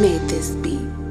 Made this beat.